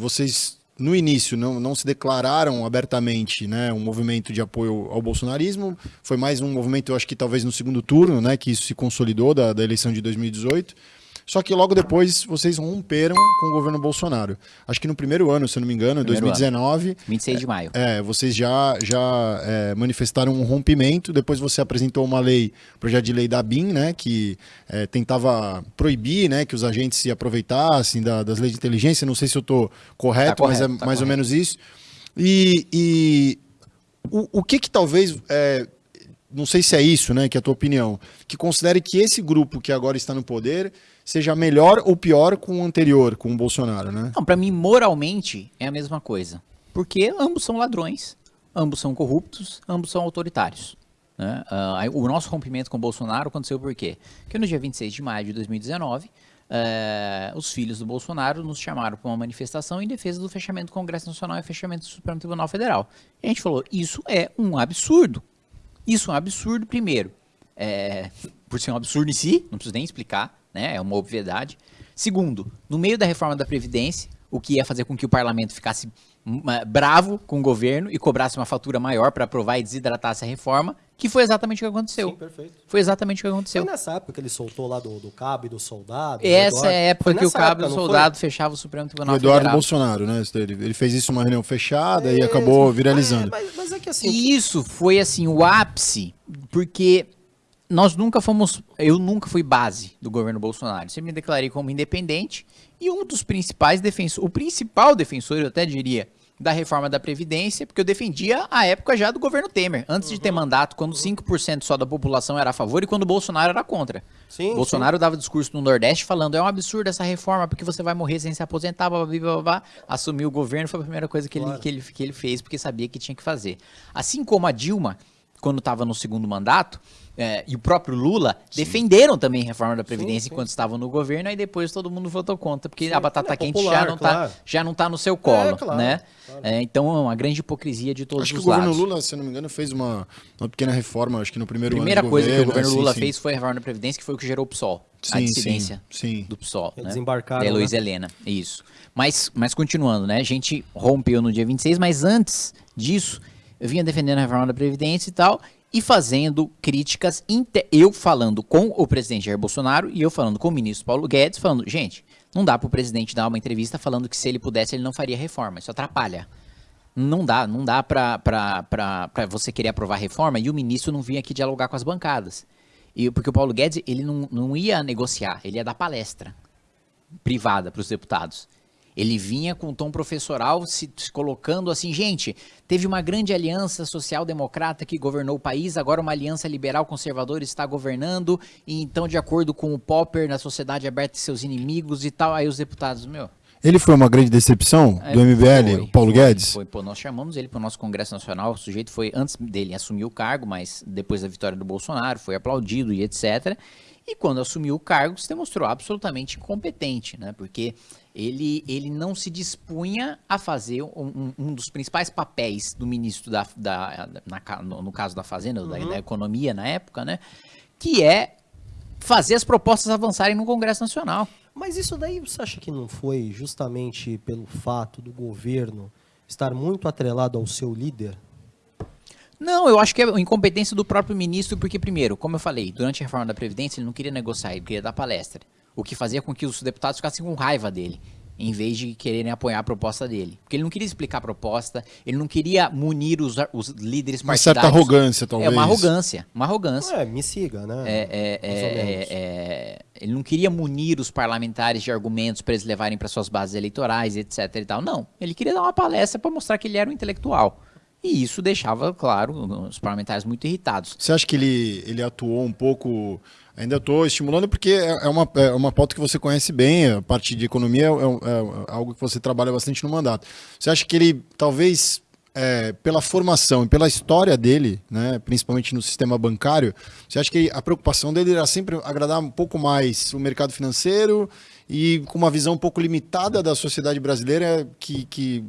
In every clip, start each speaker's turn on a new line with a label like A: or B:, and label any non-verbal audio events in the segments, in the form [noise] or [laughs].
A: vocês no início não, não se declararam abertamente né, um movimento de apoio ao bolsonarismo. Foi mais um movimento, eu acho que talvez no segundo turno, né, que isso se consolidou da, da eleição de 2018. Só que logo depois vocês romperam com o governo Bolsonaro. Acho que no primeiro ano, se eu não me engano, em 2019.
B: Ano. 26 de maio.
A: É, vocês já, já é, manifestaram um rompimento. Depois você apresentou uma lei, projeto de lei da BIM, né, que é, tentava proibir né, que os agentes se aproveitassem da, das leis de inteligência. Não sei se eu estou correto, tá correto, mas é tá mais correto. ou menos isso. E, e o, o que que talvez é, não sei se é isso, né, que é a tua opinião, que considere que esse grupo que agora está no poder seja melhor ou pior com o anterior, com o Bolsonaro, né?
B: Não, para mim, moralmente, é a mesma coisa. Porque ambos são ladrões, ambos são corruptos, ambos são autoritários. Né? Uh, o nosso rompimento com o Bolsonaro aconteceu por quê? Porque no dia 26 de maio de 2019, uh, eh, os filhos do Bolsonaro nos chamaram para uma manifestação em defesa do fechamento do Congresso Nacional e fechamento do Supremo Tribunal Federal. E a gente falou, isso é um absurdo. Isso é um absurdo, primeiro, é, [laughs] por ser um absurdo em si, não preciso nem explicar, né? É uma obviedade. Segundo, no meio da reforma da Previdência, o que ia fazer com que o parlamento ficasse hum, bravo com o governo e cobrasse uma fatura maior para aprovar e desidratasse a reforma, que foi exatamente o que aconteceu. Sim, perfeito. Foi exatamente o que aconteceu.
C: Foi nessa época que ele soltou lá do, do cabo e do soldado?
B: Essa é a época que o cabo e o soldado foi? fechava o Supremo Tribunal
A: o Eduardo Federal. Bolsonaro, né? Ele, ele fez isso numa reunião fechada é, e acabou viralizando.
B: É, mas, mas é que assim... E isso foi assim o ápice, porque nós nunca fomos, eu nunca fui base do governo Bolsonaro. Sempre me declarei como independente e um dos principais defensores, o principal defensor, eu até diria, da reforma da Previdência, porque eu defendia a época já do governo Temer, antes uhum. de ter mandato, quando 5% só da população era a favor e quando o Bolsonaro era contra. Sim, Bolsonaro sim. dava discurso no Nordeste falando, é um absurdo essa reforma, porque você vai morrer sem se aposentar, blá, blá, blá, blá. assumiu o governo, foi a primeira coisa que, claro. ele, que, ele, que ele fez, porque sabia que tinha que fazer. Assim como a Dilma, quando estava no segundo mandato, é, e o próprio Lula sim. defenderam também a reforma da Previdência sim, sim. enquanto estavam no governo, aí depois todo mundo votou contra, porque a batata é quente popular, já, não tá, claro. tá, já não está no seu colo, é, claro, né? Claro. É, então é uma grande hipocrisia de todos
A: acho
B: os lados.
A: Acho que o governo Lula, se não me engano, fez uma, uma pequena reforma, acho que no primeiro
B: Primeira
A: ano
B: coisa
A: governo,
B: que o governo Lula fez foi a reforma da Previdência, que foi o que gerou o PSOL, a dissidência do PSOL. Né?
C: Desembarcaram.
B: Da Luiz né? Helena, isso. Mas, mas continuando, né? A gente rompeu no dia 26, mas antes disso, vinha defendendo a reforma da Previdência e tal, e fazendo críticas, eu falando com o presidente Jair Bolsonaro e eu falando com o ministro Paulo Guedes, falando, gente, não dá para o presidente dar uma entrevista falando que se ele pudesse ele não faria reforma, isso atrapalha. Não dá, não dá para você querer aprovar reforma e o ministro não vir aqui dialogar com as bancadas. E, porque o Paulo Guedes, ele não, não ia negociar, ele ia dar palestra privada para os deputados. Ele vinha com um tom professoral, se, se colocando assim, gente, teve uma grande aliança social-democrata que governou o país, agora uma aliança liberal-conservadora está governando, e então, de acordo com o Popper, na sociedade aberta e seus inimigos e tal, aí os deputados, meu...
A: Ele foi uma grande decepção é, do MBL, foi, o Paulo
B: foi,
A: Guedes?
B: Foi, pô, nós chamamos ele para o nosso Congresso Nacional, o sujeito foi, antes dele assumir o cargo, mas depois da vitória do Bolsonaro, foi aplaudido e etc., e quando assumiu o cargo, se demonstrou absolutamente incompetente, né? Porque ele, ele não se dispunha a fazer um, um dos principais papéis do ministro da, da na, no, no, caso da Fazenda, uhum. da, da, Economia na época, né? Que é fazer as propostas avançarem no Congresso Nacional.
C: Mas isso daí você acha que não foi justamente pelo fato do governo estar muito atrelado ao seu líder?
B: Não, eu acho que é incompetência do próprio ministro, porque, primeiro, como eu falei, durante a reforma da Previdência, ele não queria negociar, ele queria dar palestra o que fazia com que os deputados ficassem com raiva dele, em vez de quererem apoiar a proposta dele. Porque ele não queria explicar a proposta, ele não queria munir os, os líderes partidários. Uma certa
A: arrogância, talvez.
B: É uma arrogância, uma arrogância.
C: É, me siga, né?
B: É, é, é, é ele não queria munir os parlamentares de argumentos para eles levarem para suas bases eleitorais, etc e tal. Não, ele queria dar uma palestra para mostrar que ele era um intelectual. E isso deixava, claro, os parlamentares muito irritados.
A: Você acha que ele, ele atuou um pouco Ainda estou estimulando porque é, é uma, é uma pauta que você conhece bem, a parte de economia é, é, é algo que você trabalha bastante no mandato. Você acha que ele, talvez, é, pela formação e pela história dele, né, principalmente no sistema bancário, você acha que a preocupação dele era sempre agradar um pouco mais o mercado financeiro e com uma visão um pouco limitada da sociedade brasileira que, que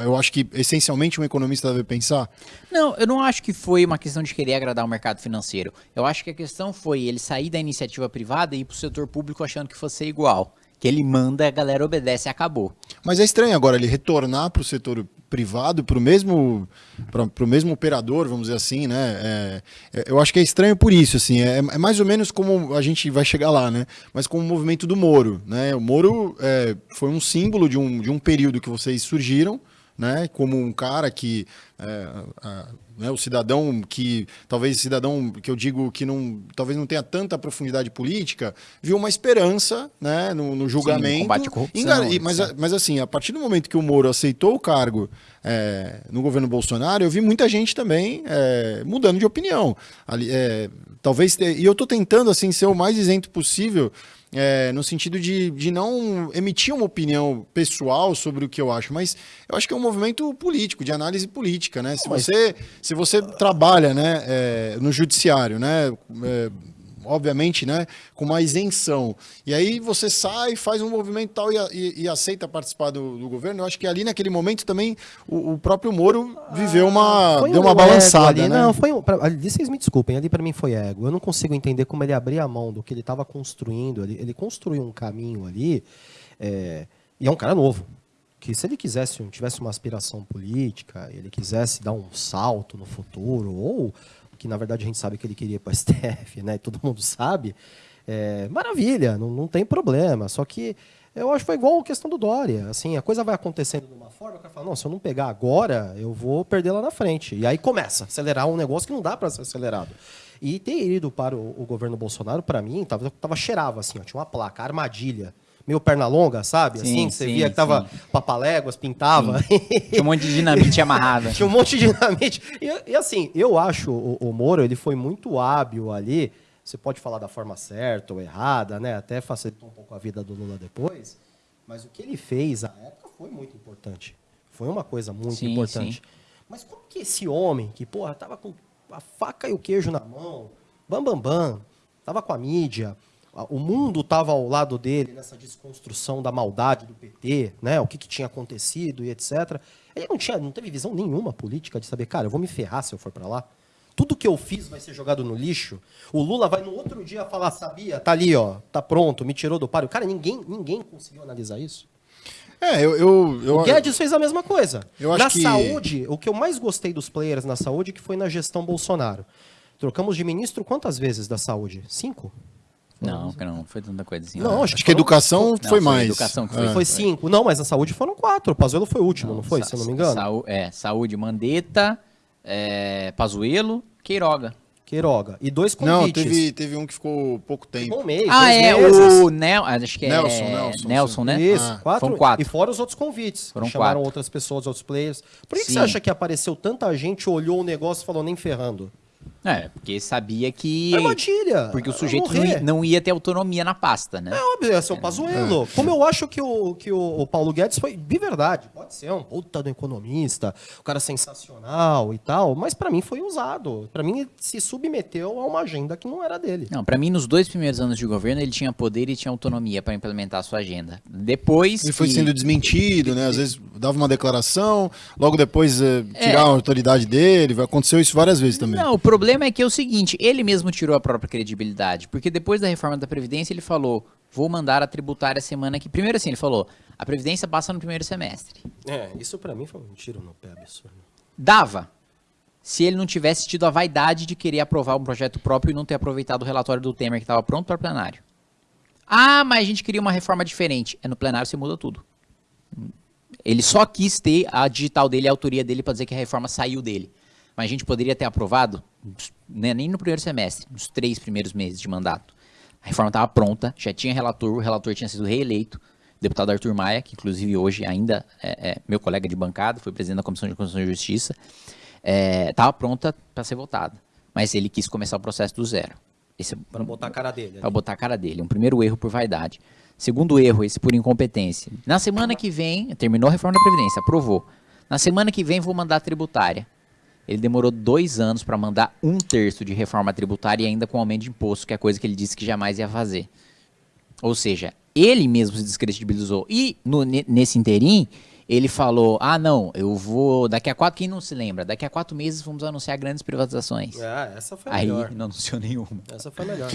A: eu acho que essencialmente um economista deve pensar?
B: Não, eu não acho que foi uma questão de querer agradar o mercado financeiro. Eu acho que a questão foi ele sair da iniciativa privada e ir para o setor público achando que fosse igual. Que ele manda, a galera obedece e acabou.
A: Mas é estranho agora ele retornar para o setor privado, para o mesmo, mesmo operador, vamos dizer assim, né? É, é, eu acho que é estranho por isso, assim. É, é, mais ou menos como a gente vai chegar lá, né? Mas com o movimento do Moro, né? O Moro é, foi um símbolo de um, de um período que vocês surgiram, né? Como um cara que é, a, né, o cidadão que talvez cidadão que eu digo que não talvez não tenha tanta profundidade política viu uma esperança né, no, no julgamento. Sim,
B: combate à corrupção,
A: e, mas, mas assim a partir do momento que o Moro aceitou o cargo é, no governo Bolsonaro eu vi muita gente também é, mudando de opinião. Ali, é, talvez e eu estou tentando assim ser o mais isento possível é, no sentido de, de não emitir uma opinião pessoal sobre o que eu acho, mas eu acho que é um movimento político, de análise política, né? Se você, se você trabalha né, é, no judiciário, né? É, obviamente, né, com uma isenção. E aí você sai, faz um movimento tal e, e, e aceita participar do, do, governo. Eu acho que ali naquele momento também o, o próprio Moro viveu uma
C: foi
A: deu
C: um
A: uma balançada,
C: ali,
A: né?
C: Não, foi um, pra, ali, vocês me desculpem, ali para mim foi ego. Eu não consigo entender como ele abria a mão do que ele estava construindo. Ele, ele construiu um caminho ali. É, e é um cara novo que se ele quisesse, tivesse uma aspiração política, ele quisesse dar um salto no futuro, ou que na verdade a gente sabe que ele queria para a STF, né? Todo mundo sabe. É, maravilha, não, não tem problema. Só que eu acho que foi igual a questão do Dória. Assim, a coisa vai acontecendo de uma forma, o cara fala, não, se eu não pegar agora, eu vou perder lá na frente. E aí começa a acelerar um negócio que não dá para ser acelerado. E ter ido para o, o governo Bolsonaro, para mim, tava, tava cheirava assim, ó, tinha uma placa, armadilha meio perna longa, sabe?
B: Sim,
C: assim, você
B: sim,
C: via que tava
B: sim.
C: papaléguas, pintava.
B: Tinha um monte de dinamite [laughs] amarrada.
C: Tinha um monte de dinamite. E, e assim, eu acho o, o Moro, ele foi muito hábil ali. Você pode falar da forma certa ou errada, né? Até facilitou um pouco a vida do Lula depois. Mas o que ele fez à época foi muito importante. Foi uma coisa muito
B: Sim,
C: importante.
B: sim.
C: Mas como que esse homem, que, porra, tava com a faca e o queijo na mão, bam, bam, bam, tava com a mídia, o mundo estava ao lado dele nessa desconstrução da maldade do PT, né? O que, que tinha acontecido e etc. Ele não tinha, não teve visão nenhuma política de saber, cara, eu vou me ferrar se eu for para lá. Tudo que eu fiz vai ser jogado no lixo. O Lula vai no outro dia falar, sabia? Tá ali, ó, tá pronto, me tirou do páreo. Cara, ninguém, ninguém conseguiu analisar isso.
A: É, eu, eu, eu
C: O Guedes fez a mesma coisa.
A: Eu acho
C: na
A: que-
C: saúde, o que eu mais gostei dos players na saúde que foi na gestão Bolsonaro. Trocamos de ministro quantas vezes da saúde? Cinco?
B: Não, não foi tanta coisa assim.
C: Não, acho
A: acho que a educação
B: Não,
A: foi
B: foi
A: mais.
B: educação que foi.
A: É.
C: Foi cinco. Não, mas na saúde foram quatro. O Pazuello foi o último, não, foi?
B: sa-
C: Se eu não me engano.
B: saú- é, saúde, Mandetta, é, Pazuello, Queiroga.
C: Queiroga. E dois
A: Não,
C: convites.
A: teve, teve um que ficou pouco tempo.
C: um mês,
B: ah, é,
C: meses.
B: o Nel, acho que é
A: Nelson, Nelson,
B: Nelson, né?
C: Isso,
A: Ah,
C: quatro,
B: foram quatro.
C: E fora os outros convites.
B: Foram
C: Chamaram
B: quatro.
C: outras pessoas, outros players. Por que, que você acha que apareceu tanta gente, olhou o negócio e falou nem ferrando?
B: É, porque sabia que.
C: Armadilha.
B: Porque o
C: Vai
B: sujeito não ia, não ia ter autonomia na pasta, né?
C: É óbvio, ia ser o Pazuello. Como eu acho que, o, que o, o Paulo Guedes foi, de verdade, pode ser um puta do economista, o cara sensacional e tal, mas pra mim foi usado. Pra mim ele se submeteu a uma agenda que não era dele.
B: Não, pra mim, nos dois primeiros anos de governo, ele tinha poder e tinha autonomia pra implementar a sua agenda. Depois.
A: Ele foi
B: que-
A: sendo desmentido, né? Às vezes dava uma declaração, logo depois eh, tirar a autoridade dele. Aconteceu isso várias vezes também.
B: Não, o problema é que é o seguinte, ele mesmo tirou a própria credibilidade, porque depois da reforma da Previdência ele falou, vou mandar a tributária semana que... Primeiro assim, ele falou, a Previdência passa no primeiro semestre.
C: É, isso pra mim foi um tiro no pé absurdo.
B: Dava, se ele não tivesse tido a vaidade de querer aprovar um projeto próprio e não ter aproveitado o relatório do Temer que estava pronto para plenário. Ah, mas a gente queria uma reforma diferente. É no plenário você muda tudo. Ele só quis ter a digital dele, a autoria dele para dizer que a reforma saiu dele. Mas a gente poderia ter aprovado, né, nem no primeiro semestre, nos três primeiros meses de mandato. A reforma estava pronta, já tinha relator, o relator tinha sido reeleito, o deputado Arthur Maia, que inclusive hoje ainda é, é meu colega de bancada, foi presidente da Comissão de Constituição e Justiça, estava pronta para ser votada. Mas ele quis começar o processo do zero. Esse é
C: Pra botar a cara dele.
B: Pra botar a cara dele. Um primeiro erro por vaidade. Segundo erro, esse por incompetência. Na semana que vem, terminou a reforma da Previdência, aprovou. Na semana que vem vou mandar a tributária. Ele demorou dois anos para mandar um terço de reforma tributária e ainda com aumento de imposto, que é coisa que ele disse que jamais ia fazer. Ou seja, ele mesmo se descredibilizou. E no- ne- nesse interim, ele falou: ah, não, eu vou. Daqui a quatro, quem não se lembra? Daqui a quatro meses vamos anunciar grandes privatizações.
C: É, essa foi a
B: Aí
C: melhor.
B: não anunciou nenhuma.
C: Essa foi a melhor.